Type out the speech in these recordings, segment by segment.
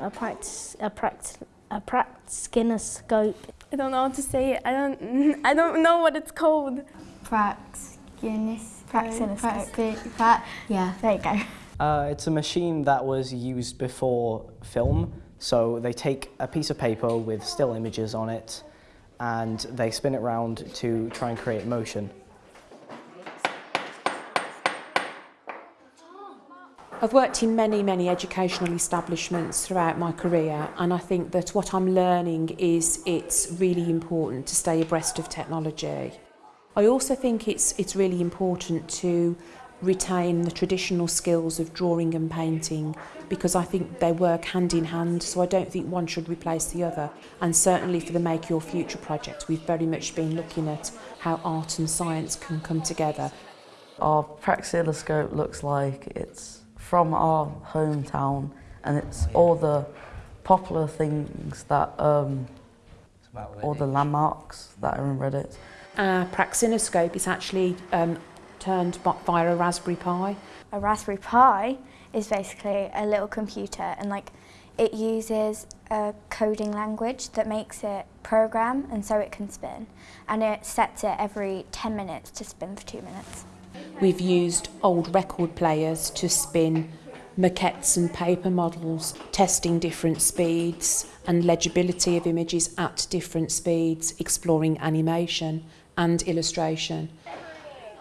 a practice, a practice, a praxinoscope. I don't know how to say it. I don't. I don't know what it's called. Praxinis. Praxinoscope. Prax, yeah, there you go. Uh, it's a machine that was used before film. So they take a piece of paper with still images on it and they spin it round to try and create motion. I've worked in many, many educational establishments throughout my career, and I think that what I'm learning is it's really important to stay abreast of technology. I also think it's, it's really important to retain the traditional skills of drawing and painting because I think they work hand in hand so I don't think one should replace the other and certainly for the Make Your Future project we've very much been looking at how art and science can come together. Our praxiloscope looks like it's from our hometown and it's all the popular things that, um, all the landmarks that are in Redditch. Our praxinoscope is actually um, turned via a Raspberry Pi. A Raspberry Pi is basically a little computer and like it uses a coding language that makes it program and so it can spin and it sets it every 10 minutes to spin for two minutes. We've used old record players to spin maquettes and paper models, testing different speeds and legibility of images at different speeds, exploring animation and illustration.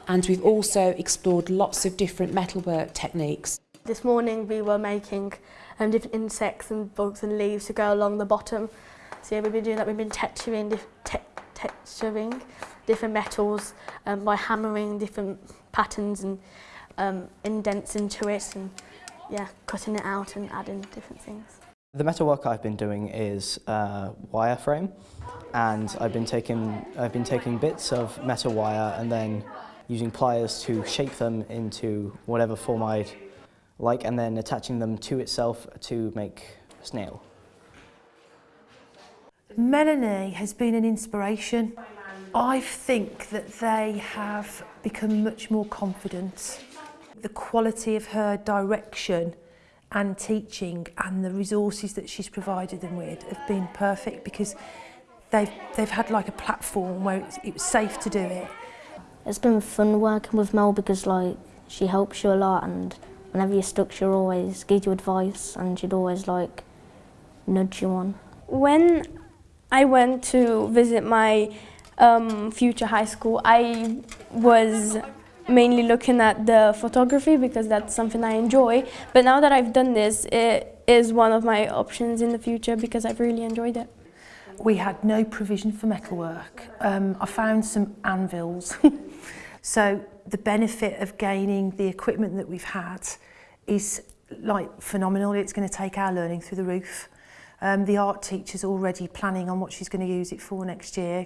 And we've also explored lots of different metalwork techniques. This morning we were making um, different insects and bugs and leaves to go along the bottom. So yeah, we've been doing that, we've been tattooing, te texturing different metals um, by hammering different patterns and um, indents into it and yeah, cutting it out and adding different things. The metalwork I've been doing is uh, wireframe and I've been taking I've been taking bits of metal wire and then using pliers to shape them into whatever form I'd like and then attaching them to itself to make a snail. Melanie has been an inspiration. I think that they have become much more confident. The quality of her direction and teaching and the resources that she's provided them with have been perfect because they've, they've had like a platform where it's, it was safe to do it. It's been fun working with Mel because like she helps you a lot and whenever you're stuck she'll always give you advice and she'd always like nudge you on. When I went to visit my um, future high school, I was mainly looking at the photography because that's something I enjoy. But now that I've done this, it is one of my options in the future because I've really enjoyed it. We had no provision for metalwork. Um, I found some anvils. so the benefit of gaining the equipment that we've had is like phenomenal. It's going to take our learning through the roof. um, the art teacher's already planning on what she's going to use it for next year.